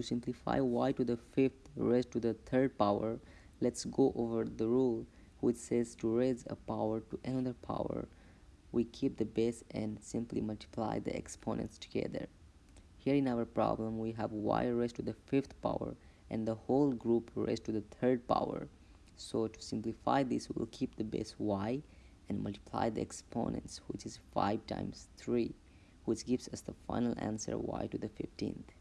to simplify y to the fifth raised to the third power, let's go over the rule which says to raise a power to another power, we keep the base and simply multiply the exponents together. Here in our problem, we have y raised to the fifth power and the whole group raised to the third power. So to simplify this, we'll keep the base y and multiply the exponents, which is 5 times 3, which gives us the final answer y to the 15th.